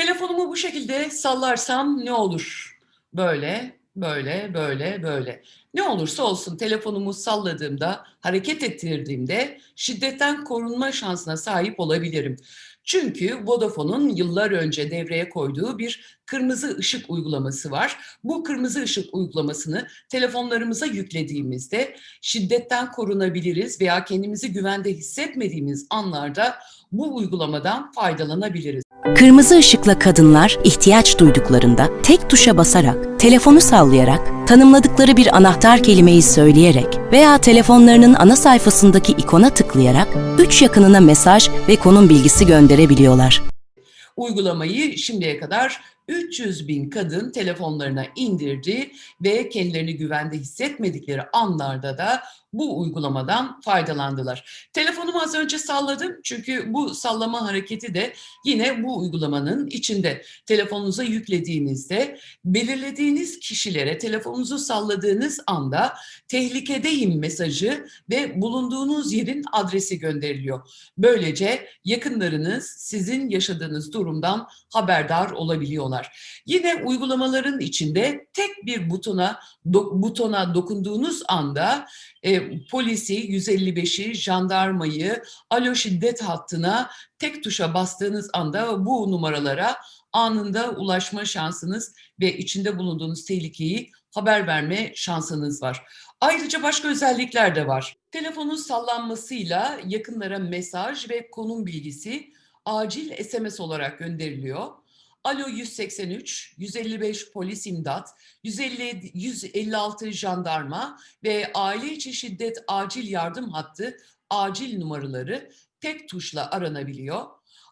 Telefonumu bu şekilde sallarsam ne olur? Böyle, böyle, böyle, böyle. Ne olursa olsun telefonumu salladığımda, hareket ettirdiğimde şiddetten korunma şansına sahip olabilirim. Çünkü Vodafone'un yıllar önce devreye koyduğu bir kırmızı ışık uygulaması var. Bu kırmızı ışık uygulamasını telefonlarımıza yüklediğimizde şiddetten korunabiliriz veya kendimizi güvende hissetmediğimiz anlarda bu uygulamadan faydalanabiliriz. Kırmızı ışıkla kadınlar ihtiyaç duyduklarında tek tuşa basarak, telefonu sallayarak, tanımladıkları bir anahtar kelimeyi söyleyerek veya telefonlarının ana sayfasındaki ikona tıklayarak üç yakınına mesaj ve konum bilgisi gönderebiliyorlar. Uygulamayı şimdiye kadar 300 bin kadın telefonlarına indirdi ve kendilerini güvende hissetmedikleri anlarda da bu uygulamadan faydalandılar. Telefonumu az önce salladım çünkü bu sallama hareketi de yine bu uygulamanın içinde. Telefonunuza yüklediğinizde belirlediğiniz kişilere telefonunuzu salladığınız anda tehlikedeyim mesajı ve bulunduğunuz yerin adresi gönderiliyor. Böylece yakınlarınız sizin yaşadığınız durumdan haberdar olabiliyorlar. Yine uygulamaların içinde tek bir butona do, butona dokunduğunuz anda e, polisi, 155'i, jandarmayı, alo şiddet hattına tek tuşa bastığınız anda bu numaralara anında ulaşma şansınız ve içinde bulunduğunuz tehlikeyi haber verme şansınız var. Ayrıca başka özellikler de var. Telefonun sallanmasıyla yakınlara mesaj ve konum bilgisi acil SMS olarak gönderiliyor. Alo 183, 155 polis imdat, 150, 156 jandarma ve aile içi şiddet acil yardım hattı acil numaraları tek tuşla aranabiliyor.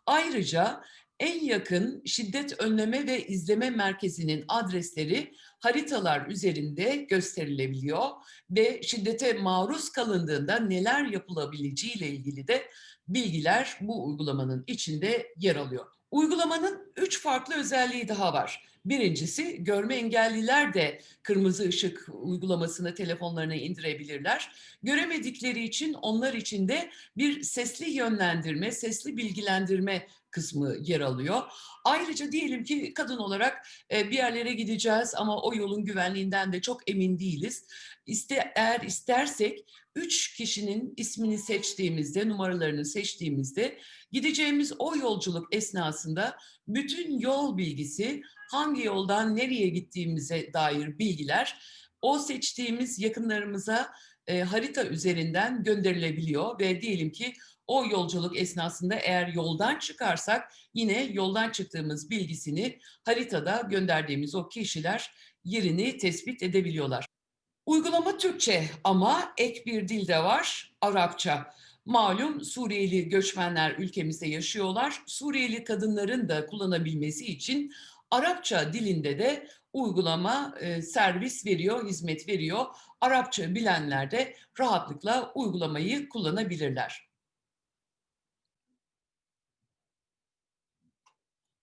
Ayrıca en yakın şiddet önleme ve izleme merkezinin adresleri haritalar üzerinde gösterilebiliyor ve şiddete maruz kalındığında neler yapılabileceği ile ilgili de bilgiler bu uygulamanın içinde yer alıyor. Uygulamanın üç farklı özelliği daha var. Birincisi görme engelliler de kırmızı ışık uygulamasını telefonlarına indirebilirler. Göremedikleri için onlar için de bir sesli yönlendirme, sesli bilgilendirme kısmı yer alıyor. Ayrıca diyelim ki kadın olarak bir yerlere gideceğiz ama o yolun güvenliğinden de çok emin değiliz. İste, eğer istersek üç kişinin ismini seçtiğimizde, numaralarını seçtiğimizde gideceğimiz o yolculuk esnasında bütün yol bilgisi, hangi yoldan nereye gittiğimize dair bilgiler o seçtiğimiz yakınlarımıza e, harita üzerinden gönderilebiliyor ve diyelim ki o yolculuk esnasında eğer yoldan çıkarsak yine yoldan çıktığımız bilgisini haritada gönderdiğimiz o kişiler yerini tespit edebiliyorlar. Uygulama Türkçe ama ek bir dil de var, Arapça. Malum Suriyeli göçmenler ülkemizde yaşıyorlar. Suriyeli kadınların da kullanabilmesi için Arapça dilinde de uygulama e, servis veriyor, hizmet veriyor. Arapça bilenler de rahatlıkla uygulamayı kullanabilirler.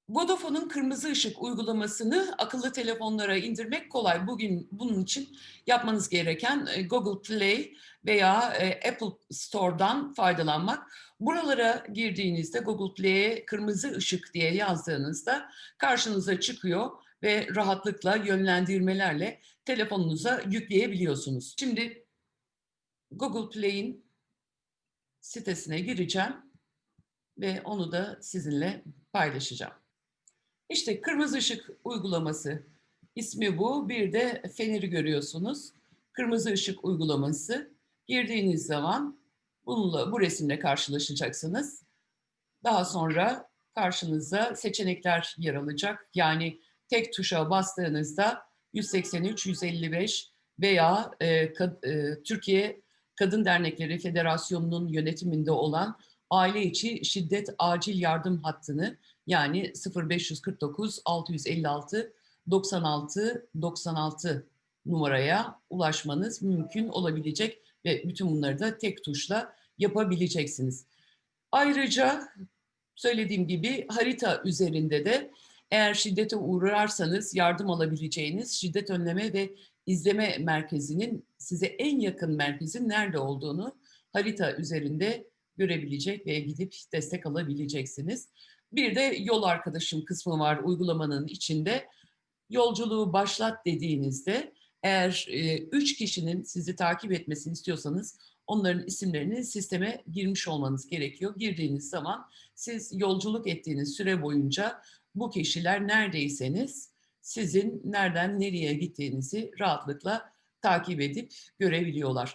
Vodafone'un kırmızı ışık uygulamasını akıllı telefonlara indirmek kolay. Bugün bunun için yapmanız gereken e, Google Play veya e, Apple Store'dan faydalanmak. Buralara girdiğinizde Google Play'e kırmızı ışık diye yazdığınızda karşınıza çıkıyor ve rahatlıkla yönlendirmelerle telefonunuza yükleyebiliyorsunuz. Şimdi Google Play'in sitesine gireceğim ve onu da sizinle paylaşacağım. İşte kırmızı ışık uygulaması ismi bu. Bir de feneri görüyorsunuz. Kırmızı ışık uygulaması. Girdiğiniz zaman bununla bu resimle karşılaşacaksınız. Daha sonra karşınıza seçenekler yer alacak. Yani tek tuşa bastığınızda 183, 155 veya e, kad, e, Türkiye Kadın Dernekleri Federasyonu'nun yönetiminde olan aile içi şiddet acil yardım hattını yani 0549 656 96 96 numaraya ulaşmanız mümkün olabilecek ve bütün bunları da tek tuşla yapabileceksiniz. Ayrıca söylediğim gibi harita üzerinde de eğer şiddete uğrarsanız yardım alabileceğiniz şiddet önleme ve izleme merkezinin size en yakın merkezin nerede olduğunu harita üzerinde görebilecek ve gidip destek alabileceksiniz. Bir de yol arkadaşım kısmı var uygulamanın içinde. Yolculuğu başlat dediğinizde eğer e, üç kişinin sizi takip etmesini istiyorsanız onların isimlerini sisteme girmiş olmanız gerekiyor. Girdiğiniz zaman siz yolculuk ettiğiniz süre boyunca bu kişiler neredeyseniz sizin nereden nereye gittiğinizi rahatlıkla takip edip görebiliyorlar.